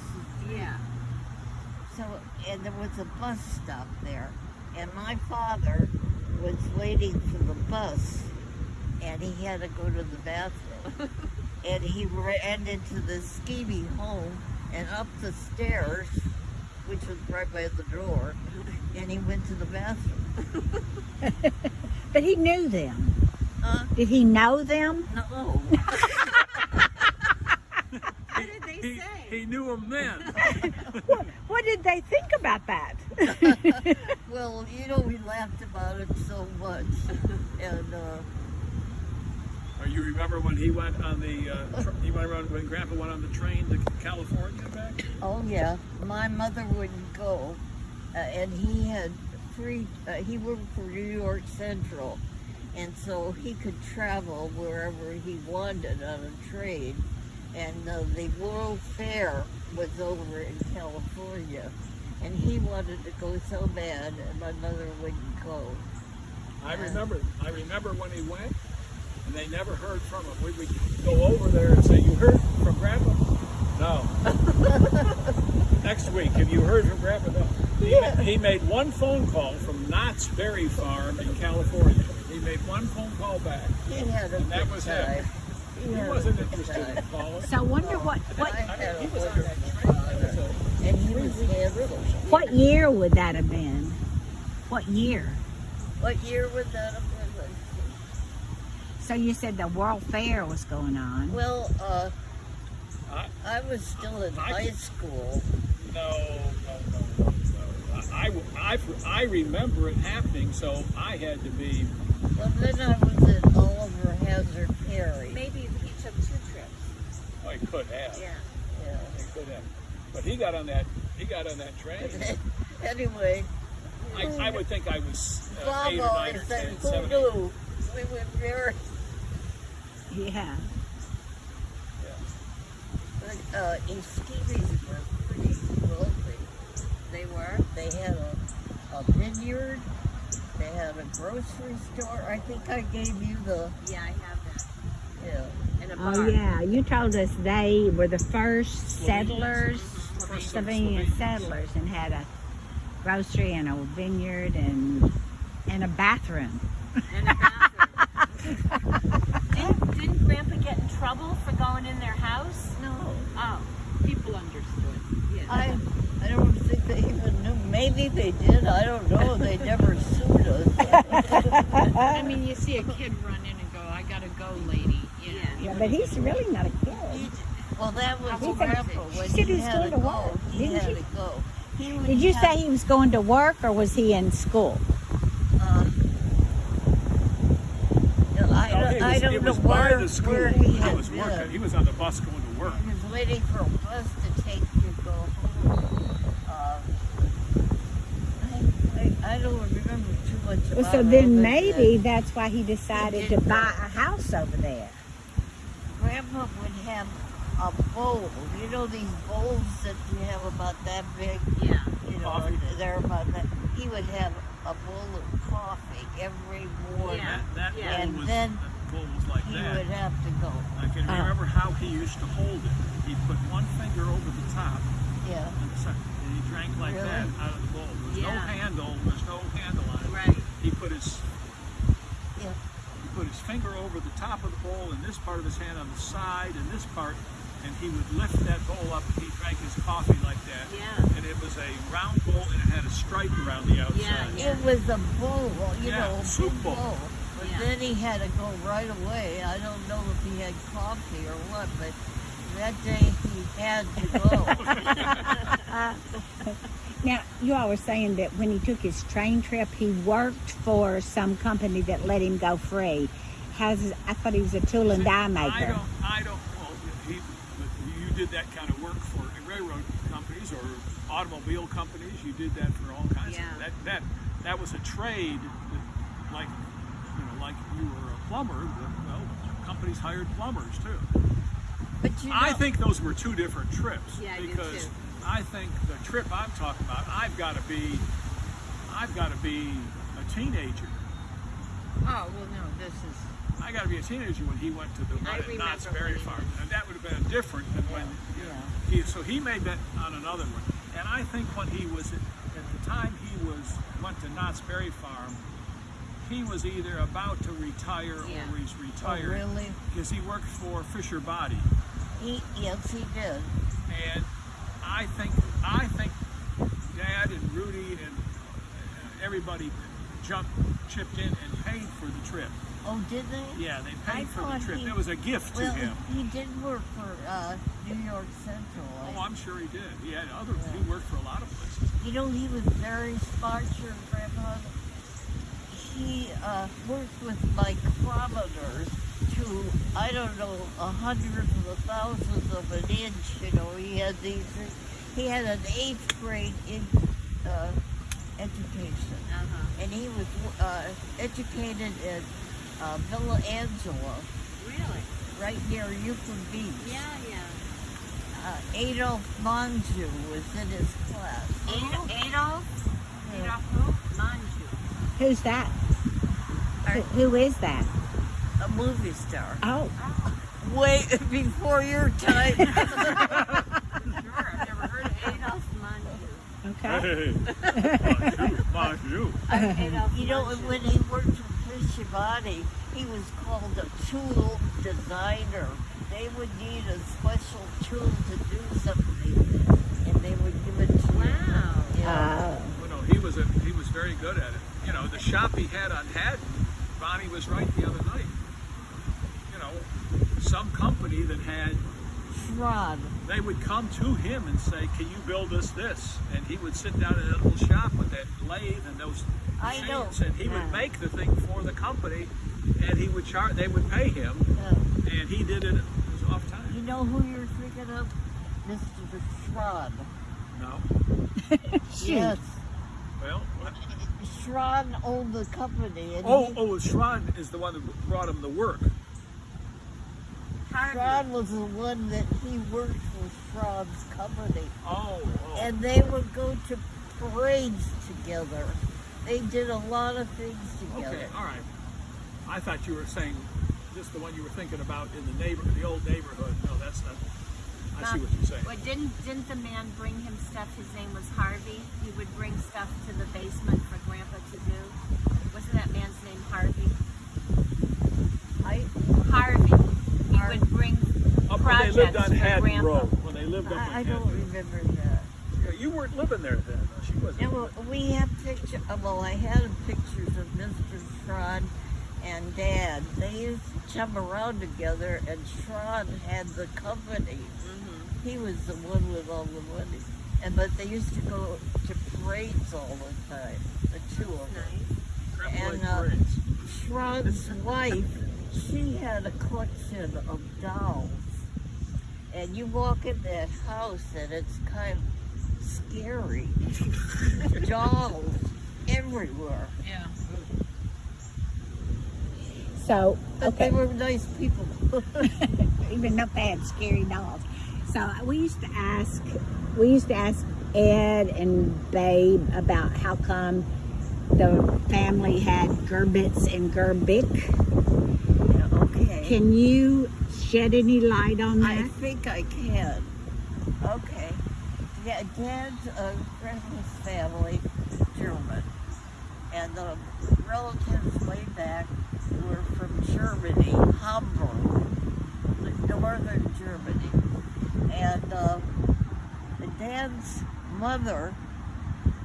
the street. Yeah. So, and there was a bus stop there, and my father was waiting for the bus, and he had to go to the bathroom, and he ran into the skeevy home and up the stairs, which was right by the door, and he went to the bathroom. But he knew them. Huh? Did he know them? No. What did they say? He knew him then. What, what did they think about that? well, you know, we laughed about it so much, and. uh Or you remember when he went on the, uh, tr- he went around, when Grandpa went on the train to California back? Oh yeah, my mother wouldn't go, uh, and he had free. Uh, he worked for New York Central, and so he could travel wherever he wanted on a train. And uh, the World Fair was over in California, and he wanted to go so bad, and my mother wouldn't go. I remember, I remember when he went, and they never heard from him. We would go over there and say, you heard from Grandpa? No. Next week, have you heard from Grandpa? No. He, Yeah. he made one phone call from Knott's Berry Farm in California. He made one phone call back. He had a And that was time. He, He wasn't interested in time. So I wonder what what I had a He was on that wonderful train. That was time, a- and he was what year would that have been? What year? What year would that? have been? So you said the World Fair was going on. Well, uh, I- I was still in I high could- school. No, no, no, no, no. I, I, I, I remember it happening, so I had to be, Well, then I was at Oliver Hazard Perry. Maybe he took two trips. I could have. Yeah. Yeah. I could have. But he got on that, he got on that train. anyway, I, I would think I was uh, eight or Bob nine or always ten, said, eight. We were very, Yeah. but uh, Eskeebies were pretty wealthy. They were? They had a, a vineyard. They had a grocery store. I think I gave you the, Yeah, I have that. yeah. And a bar. Oh yeah, you told us they were the first settlers, First Slovenian settlers, and had a grocery and a vineyard and and a bathroom. And a bathroom. didn't, didn't Grandpa get in trouble for going in their house? No, Oh, people understood. Yeah. I, I don't think they even knew. Maybe they did. I don't know. They never sued us. I mean, you see a kid run in and go, I gotta go, lady. You know, Yeah. Yeah, but he's really not a kid. Well, that was He said- Grandpa when she said he he was had going to to go. work, He didn't had she? to go. He Did you say he was going to work or was he in school? Uh, I, don't, it I was, don't know was by where, the school. where he He was working. been. He was on the bus going to work. He was waiting for a bus to take you to go home. Uh, I, I, I don't remember too much about Well, so then this. maybe that's why he decided to did buy that. a house over there. Grandpa would have a bowl. You know these bowls that you have about that big? Yeah. You know, Coffee. they're about that. He would have a bowl of coffee every morning. Yeah. That, that Yeah. bowl And was, then that bowl was like He that. would have to go. I can Oh. remember how he used to hold it. He'd put one finger over the top Yeah. and, the second, and he drank like Really? that out of the bowl. There was no handle. There was no handle on it. Right. He put his Yeah. he put his finger over the top of the bowl and this part of his hand on the side and this part, and he would lift that bowl up and he drank his coffee like that. Yeah. And it was a round bowl and it had a stripe around the outside. Yeah. It was a bowl, you Yeah, know, a soup big bowl. But Yeah. then he had to go right away. I don't know if he had coffee or what, but that day he had to go. Now, you all were saying that when he took his train trip, he worked for some company that let him go free. How's I thought he was a tool and die maker. I maker. don't, I don't, well, he, but you did that kind of work for railroad companies or automobile companies. You did that for all kinds Yeah. of, that, that, that was a trade that, like, you know, like you were a plumber, that, well, companies hired plumbers too. But you know, I think those were two different trips. Yeah, I do because. I think the trip I'm talking about, I've got to be, I've got to be a teenager. oh, well, no, this is I got to be a teenager when he went to the I one at Knott's Berry Farm, and that would have been different than when. You know, he, so he made that on another one, and I think when he was at, at the time he was went to Knott's Berry Farm, he was either about to retire Yeah. or he's Oh, retired really? because he worked for Fisher Body, He, yes, he did. and I think I think Dad and Rudy and uh, everybody jumped chipped in and paid for the trip. Oh, did they? Yeah, they I paid for the trip. he- It was a gift to him. he did work for uh, New York Central. I- Oh, I'm sure he did. He had other. Yeah. He worked for a lot of places. You know, he was very smart, your grandpa. He uh, worked with micrometers to, I don't know, a hundredth of a thousandth of an inch. You know, he had these, he had an eighth grade in, uh, education. Uh-huh. And he was uh, educated at uh, Villa Angela, Really? right near Euclid Beach. Yeah, yeah. Uh, Adolf Menjou was in his class. Ad- Adolf? Yeah. Adolf who? Menjou. Who's that? Who, who is that? A movie star. Oh, Way before your time. Sure, I've never heard of Adolf Menjou. okay. Hey, mind you. Adolf you know, when he worked for Fisher Body, he was called a tool designer. They would need a special tool to do something, and they would give it to Wow. you. Yeah. Oh. Well, no, he was a, he was very good at it. You know, the shop he had on Haddon, Bonnie was right the other night. You know, some company that had, Schron. they would come to him and say, "Can you build us this?" And he would sit down in that little shop with that lathe and those I know. and he would make the thing for the company, and he would charge. They would pay him, and he did it. It was off time. you know who you're thinking of? Mr. Schron. No, Shoot. Yes. well. what- Schron owned the company. And Oh, he, oh, Schron is the one that brought him the work. Harvey. Schron was the one that he worked for Schron's company. Oh, oh. and they would go to parades together. They did a lot of things together. Okay, all right. I thought you were saying just the one you were thinking about in the neighbor, the old neighborhood. No, that's not. I see what you're saying. Well, didn't didn't the man bring him stuff? His name was Harvey. He would bring stuff to the basement for Grandpa to do. Wasn't that man's name Harvey? I, Harvey. He Harvey. would bring oh, Up when they lived projects on for Haddon Grandpa. Road. When they lived up on I, I Haddon. don't remember that. You weren't living there then. Though. Yeah, well, we have picture. uh, Well, I had pictures of Mr. Schron and Dad. They used to chum around together, and Schron had the company. Mm-hmm. He was the one with all the money. And but they used to go to parades all the time. The two of them. Nice. And, like uh, parades. Wife, she had a collection of dolls. And you walk in that house and it's kind of scary. dolls everywhere. Yeah. So, But okay. they were nice people. even though they had scary dolls. So we used to ask, we used to ask Ed and Babe about how come the family had Gerbitz and Gerbic. okay. Can you shed any light on that? I think I can. Okay. Yeah, Dad's uh, grandma's family German, and the relatives way back were from Germany, Hamburg, northern Germany, and uh, Dad's mother.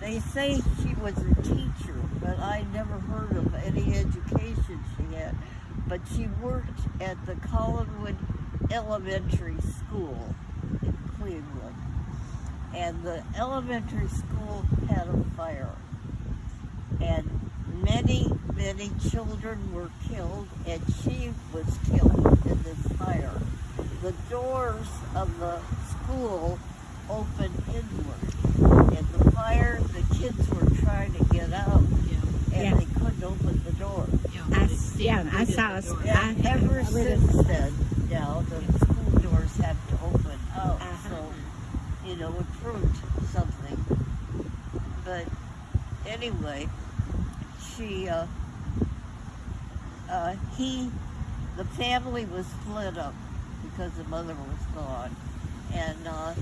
They say she was a teacher, but I never heard of any education she had. But she worked at the Collinwood Elementary School in Cleveland. And the elementary school had a fire. And many, many children were killed, and she was killed in this fire. The doors of the school opened inward. And the fire, the kids were trying to get out, Yeah. and Yeah. they couldn't open the door. Yeah. I, They yeah, I saw. the us- door. Yeah, I- ever I read since it. then, now the school doors have to open out, Uh-huh. so you know it proved something. But anyway, she, uh, uh, he the family was split up because the mother was gone, and uh,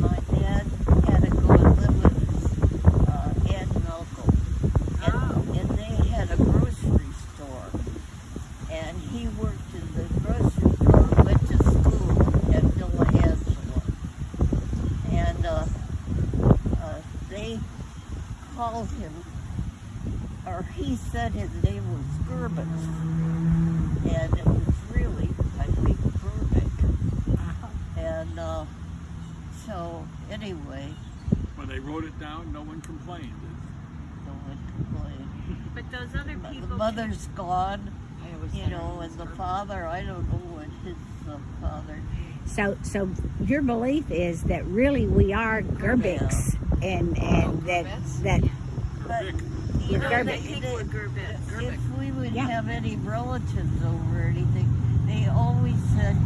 my dad had to go and live with his uh, aunt and uncle, and, Oh. and they had a grocery store, and he worked in the grocery store, went to school at Villa Angela, and uh, uh, they called him, or he said his name was Gerbins, and it was really, I think, Burbick. And uh, so, anyway, When they wrote it down, no one complained. no one complained. But those other But people. The mother's gone, I always you said her know, name and was the Gerber. father, I don't know what his uh, father. So, so your belief is that really we are Gerbicks, and and that that But, Vic, you We're know, Gerbic. they, I think they, we're if we would Yeah. have any relatives over or anything, they always said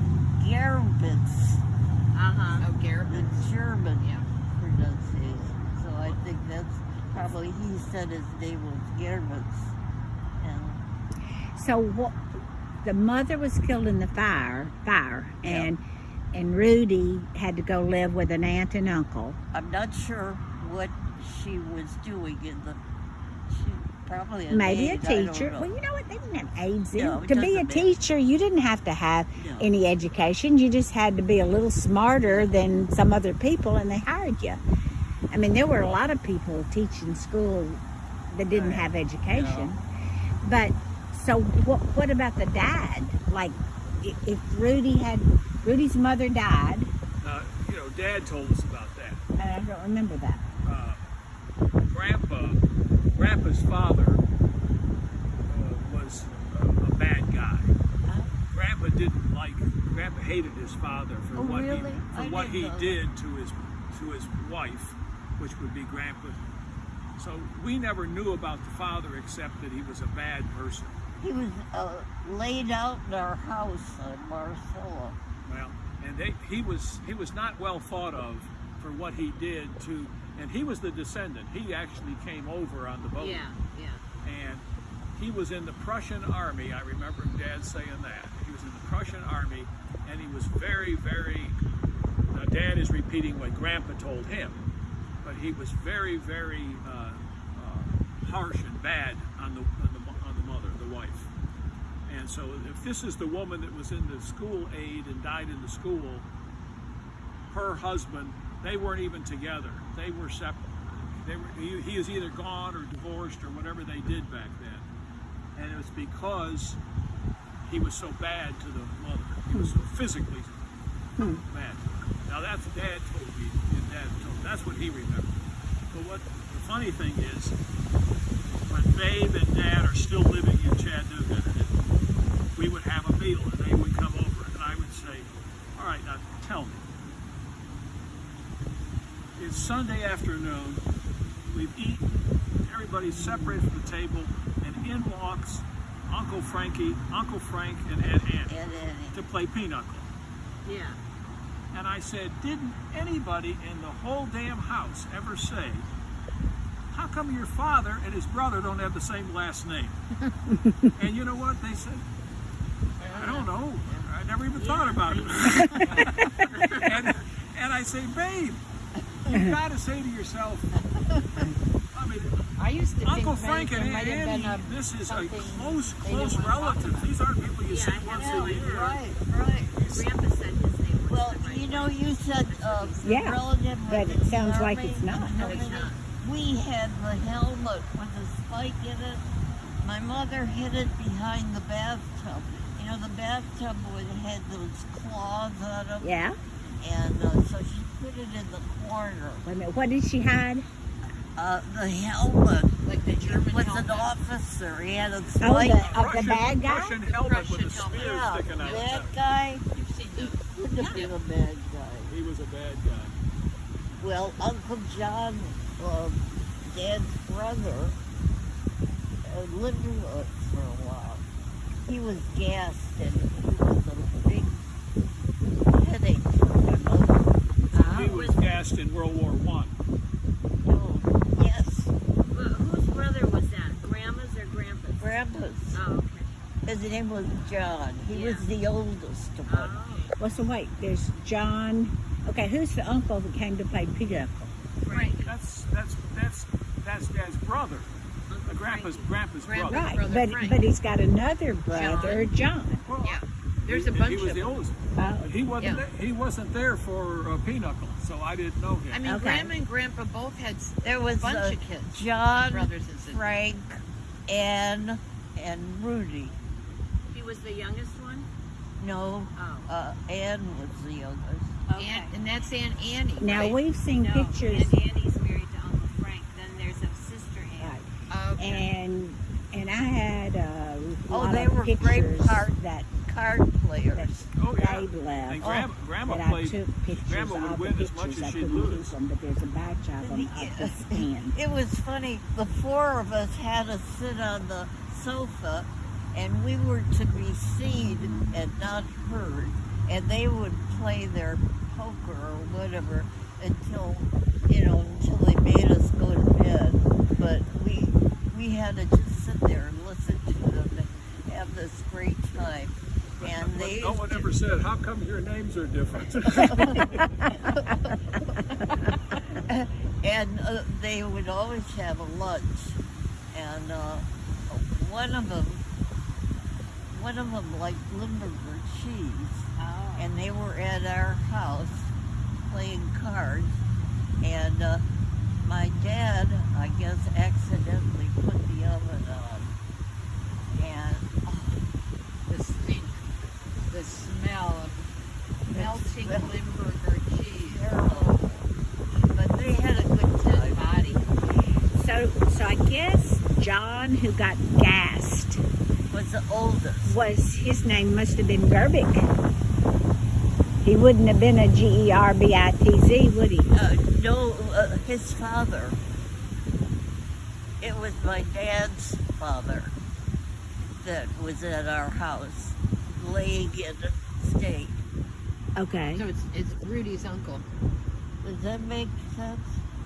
Gerbits, Uh-huh. Oh, Garrett. the German Yeah. pronunciation. So I think that's probably, he said his name was Gerbits. And so what? The mother was killed in the fire, fire, Yeah. And Rudy had to go live with an aunt and uncle. I'm not sure what she was doing in the, she probably Maybe maid, a teacher. Well, you know what? They didn't have AIDS. then. No, to be a teacher, you didn't have to have No. any education. You just had to be a little smarter than some other people, and they hired you. I mean, there were a lot of people teaching school that didn't Right. have education. But so, what? What about the dad? Like, if Rudy had Rudy's mother died, uh, you know, Dad told us about that. and I don't remember that. uh, Grandpa, Grandpa's father uh, was a, a bad guy. Grandpa didn't like. Grandpa hated his father for Oh, what really? he for I what he know did to his to his wife, which would be Grandpa. So we never knew about the father except that he was a bad person. He was uh, laid out in our house in Marcella. Well, and they, he was he was not well thought of for what he did to, and he was the descendant. He actually came over on the boat. Yeah, yeah. and he was in the Prussian army. I remember Dad saying that he was in the Prussian army, and he was very, very. Now, Dad is repeating what Grandpa told him, but he was very, very uh, uh, harsh and bad on the, on the on the mother, the wife. And so, if this is the woman that was in the school aid and died in the school, her husband, they weren't even together. They were separate. They were, he, he was either gone or divorced or whatever they did back then. And it was because he was so bad to the mother. He was so physically bad. Now that's what Dad told me. And Dad told me. That's what he remembered. But what the funny thing is, when Babe and Dad are still living in Chattanooga, we would have a meal and they would come over and I would say, all right, now tell me. It's Sunday afternoon. We've eaten. Everybody's separated from the table, and in walks Uncle Frankie, Uncle Frank, and Aunt Annie And then to play pinochle. Yeah. And I said, didn't anybody in the whole damn house ever say, how come your father and his brother don't have the same last name? and you know what? They said, I don't know. I never even thought about it. and, and I say, babe, you've got to say to yourself, I mean, I used to Uncle think Frank and there Aunt have Annie, been a, this is a close, close didn't wanna talk relative. These aren't people you Yeah, see I once know, a year. right, right. Grandpa said his name was Well, the you know, you said uh, Yeah, relative but it sounds the like it's not. No, it's not. We had the helmet with a spike in it. My mother hid it behind the bathtub. You know, the bathtub would had those claws on them. Yeah. And uh, so she put it in the corner. Wait a minute. What did she hide? Uh, the helmet like the German was helmet. an officer. He had a Oh, spike. the, of the bad guy. Russian helmet with a Russian helmet. spear yeah, sticking out. that guy You've seen those. would have been a bad guy. He was a bad guy. Well, Uncle John, uh, Dad's brother, uh, lived with us for a while. He was gassed and he was a big headache for my mother. He was gassed in World War One. Oh, yes, Well, whose brother was that? Grandma's or Grandpa's? Grandpa's. Oh, okay. His name was John. He Yeah. was the oldest one. Oh, Well, so wait, there's John. Okay, who's the uncle that came to play pinochle? right. That's that's that's that's Dad's brother. Uh, grandpa's grandpa's Grandpa. brother. Right, brother but Frank. but he's got another brother, John. Well, Yeah. There's he, a bunch He was of the them. oldest. Oh. He wasn't. Yeah. There, he wasn't there for uh, Pinochle, so I didn't know him. I mean, Okay. Grandma and Grandpa both had There was a bunch uh, of kids. John, brothers and sisters. Frank, Ann, and Rudy. He was the youngest one? No, Oh. uh, Ann was the youngest. Okay. Aunt, and that's Aunt Annie. Now right? we've seen no, pictures, and Annie's married to Uncle Frank. Then there's a sister Ann. right, Okay. And and I had uh, a Oh, lot they of were great pictures part- that Card that. Oh, yeah. they left. And grandma, grandma that I took pictures Grandma would of win the as much pictures. as I she'd couldn't lose. keep them, but there's a batch of them at the stand. It was funny. The four of us had to sit on the sofa, and we were to be seen and not heard. And they would play their poker or whatever until, you know, until they made us go to bed. But we we had to just sit there and listen to them and have this great time. And they no one ever said, "How come your names are different?" and uh, they would always have a lunch, and uh, one of them, one of them liked Limburger cheese, Oh. and they were at our house playing cards, and uh, my dad, I guess, accidentally put the oven on, and oh, the stink, the smell of melting smell. Limburger cheese. But they had a good time. body. So, so I guess John, who got gassed, Was the oldest. was his name must have been Gerbic. He wouldn't have been a G E R B I T Z, would he? Uh, no, uh, his father. It was my dad's father that was at our house, laying in state. Okay. So it's it's Rudy's uncle. Does that make sense?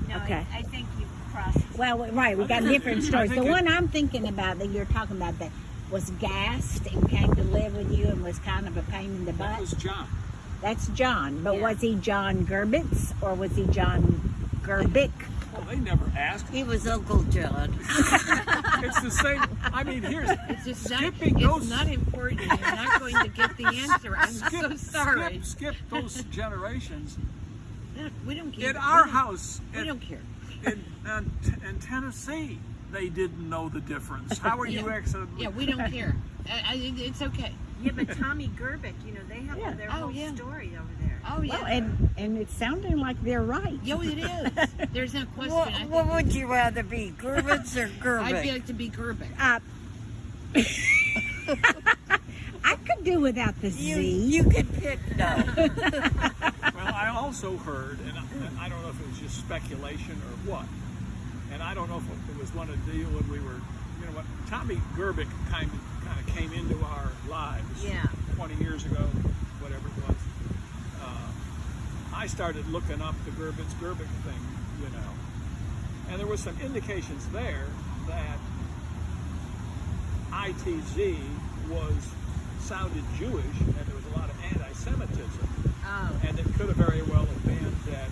No, Okay. I, I think you crossed. Well, right, we got different stories. The one I'm thinking about that you're talking about that was gassed and came to live with you and was kind of a pain in the that butt. was John. That's John. But Yeah. was he John Gerbitz or was he John Gerbic? Well, they never asked. He was Uncle John. It's the same. I mean, here's It's just not, Skipping it's those- not important. You're not going to get the answer. I'm skip, so sorry. skip, skip those generations. We don't care. In our we house, we in, don't care. in, in, in Tennessee, they didn't know the difference. How are you Yeah. accidentally? Yeah, we don't care. I, I, it's okay. Yeah, but Tommy Gerbic, you know, they have Yeah. their Oh, whole yeah. story over there. Oh yeah. Well, and and it's sounding like they're right. Yo, it is. There's no question. what, what would you rather be, Gerbitz or I'd Gerbic? like to be Gerbic. Uh, I could do without the you, Z. you could pick no. Well, I also heard, and I, and I don't know if it was just speculation or what, and I don't know if it was one of the deal when we were, you know what, Tommy Gerbic kind of kind of came into our lives Yeah. 20 years ago, whatever it was. Uh, I started looking up the Gerbitz Gerbic thing, you know, and there was some indications there that ITZ was sounded Jewish, and there was a lot of anti-Semitism. Oh. And it could have very well have been that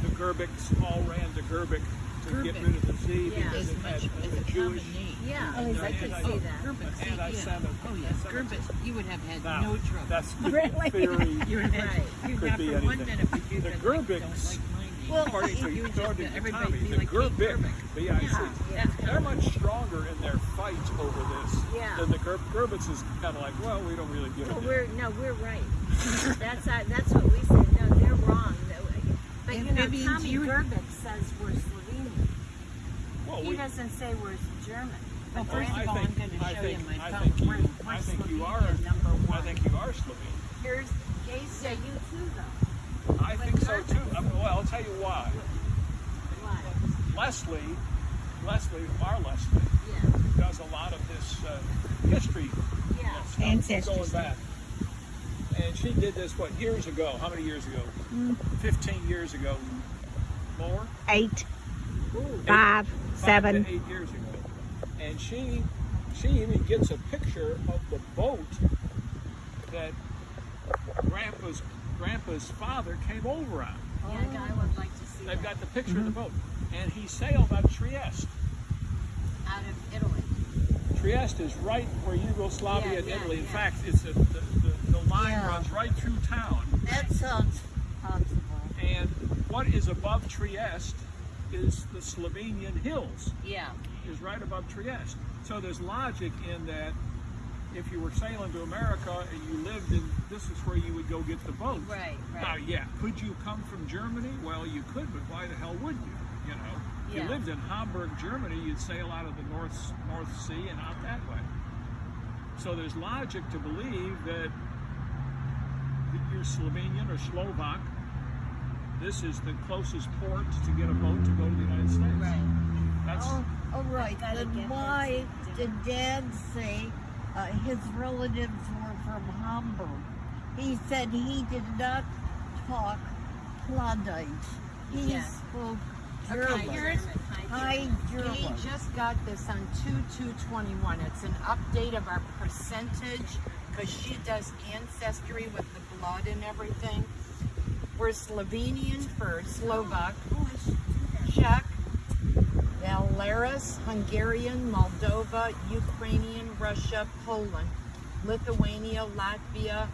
the Gerbics all ran to Gerbic to get rid of the Z Yeah. because it had much a Jewish. Yeah, Oh, is I could see Oh, that. Gerbic. see, yeah. Anti-Semit- Oh yeah, anti-Semitism. You would have had Now, no trouble. that's Really? theory. You would have, Right. you'd Could not be for one minute would you The been like, Gerbics- don't like my name. Well, According to, You would according to everybody Tommy, the like Gerbic. B-I-C, they're much stronger in their fight over this Yeah. than the Ger- Gerbitz is kind of like, well, we don't really give a we're no, we're right. that's uh, that's what we said. No, they're wrong. But And you know, Tommy Gerbic says we're Slovenian. Well, He we, doesn't say we're German. Well, first I of all, I'm think, going to show think, you my I phone. think you, We're- we're I think you are, number one. I think you are Slovene. Here's yeah, you too though. I think so too. I mean, well, I'll tell you why. Why? Leslie, Leslie, our Leslie, Yeah. does a lot of this uh, history Yeah. stuff Ancestry going back. And she did this what years ago? How many years ago? Fifteen years ago. More? Eight, Ooh. five, Five seven. to eight years ago. And she she even gets a picture of the boat that Grandpa's Grandpa's father came over on. Yeah, I would like to see They've that. got the picture of the mm-hmm. boat, and he sailed on Trieste. out of Italy. Trieste is right where Yugoslavia Yeah, and yeah, Italy. In yeah. fact, it's a, the, the, the line Yeah. runs right through town. That sounds possible. And what is above Trieste is the Slovenian hills, Yeah. is right above Trieste. So there's logic in that if you were sailing to America and you lived in, this is where you would go get the boat. Right, Now, yeah, could you come from Germany? Well, you could, but why the hell would you? You know, if Yeah. you lived in Hamburg, Germany, you'd sail out of the North North Sea and out that way. So there's logic to believe that you're Slovenian or Slovak. This is the closest port to get a boat to go to the United States. Right. That's Oh, all right. gotta Then why did Dad say uh, his relatives were from Hamburg? He said he did not talk Plattdeutsch. He Yeah. spoke Okay, German. here's High German. We just got this on 2221. It's an update of our percentage because she does ancestry with the blood and everything. We're Slovenian for Slovak, Czech, Belarus, Hungarian, Moldova, Ukrainian, Russia, Poland, Lithuania, Latvia.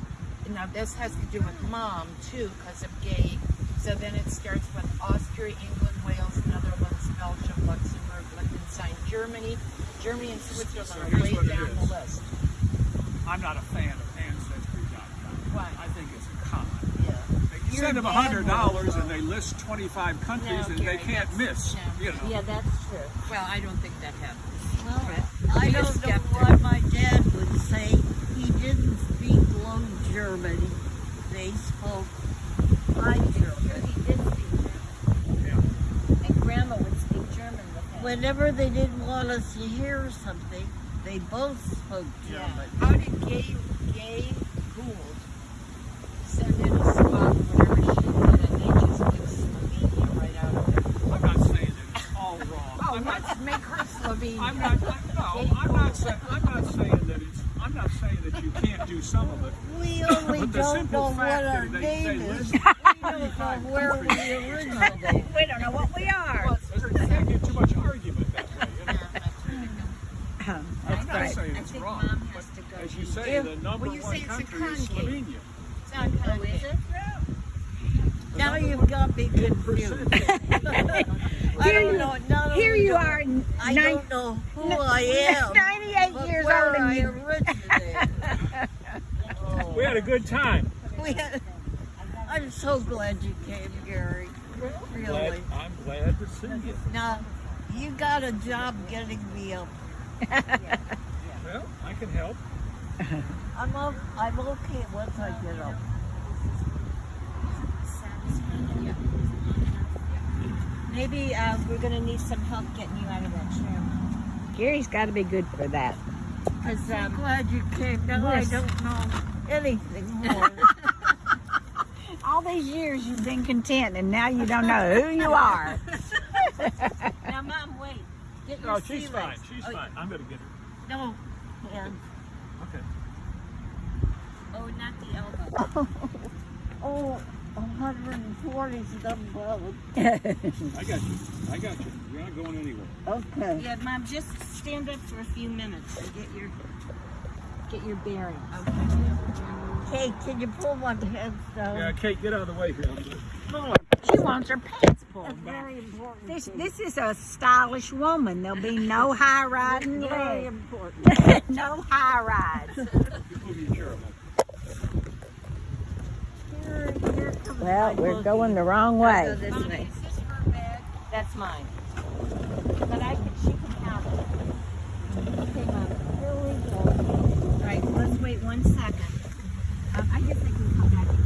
Now this has to do with mom too because of gay. So then it starts with Austria, England, Wales, Netherlands, Belgium, Luxembourg, Liechtenstein, Germany. Germany and Switzerland So are way down the list. I'm not a fan of Ancestry.com. Why? I think it's a con. Yeah. They Your send them dad hundred dollars and they list twenty-five countries No, and they Gary, can't miss. no. You know. Yeah, that's true. Well, I don't think that happens. Well, I Be a don't know skeptic. why my dad would say he didn't speak low German. They spoke high German. He did speak German. Yeah. And Grandma would speak German with him. Whenever they didn't want us to hear something, they both spoke Yeah. German. How did Gay Gay Gould send in a swab whatever she did and they just took Slovenia right out of it? I'm not saying that it's all wrong. Oh, I'm not, let's make her Slovenian. I'm not, I- no, I'm not saying, I'm not saying that it's, I'm not saying that you can't do some of it. We only But the don't simple know what our that they- name they is. We don't know where we originated. We don't know what we are. Well, it's You can't get too much argument that way, you know. I'm not right. saying it's wrong, Mom but has to go. as you say, If- the number well, one say country is concave. Slovenia. It's not Oh, is it? The Now number you've one got me confused. percentage. I Here don't you- know. Not Here only you do are, I nine- don't know who I am, 98 but years where old and I you originated. We had a good time. We had- I'm so glad you came, Gary. Really. I'm glad to see you. Now, you got a job getting me up. Well, I can help. I'm o- I'm okay once I get up. Maybe uh, we're gonna need some help getting you out of that chair. Gary's got to be good for that. Cause I'm um, glad you came. Now I don't know anything more. All these years you've been content, and now you don't know who you are. now, Mom, wait. Get your No, she's fine. legs. She's oh, fine. I'm gonna get her. no, and Okay. Oh, not the elbow. oh, 140 is done well. I got you. I got you. You're not going anywhere. Okay. Yeah, Mom, just stand up for a few minutes and get your get your bearings. Kate, can you pull my pants down? Yeah, Kate, get out of the way here. She wants her pants pulled That's back. very important. This to this is a stylish woman. There'll be no high riding very leg. important. no high rides. Move your chair a little. Here, here comes Well, we're going the wrong Go way. this way. is this her bag? That's mine. wait one second. Um, I guess I can come back.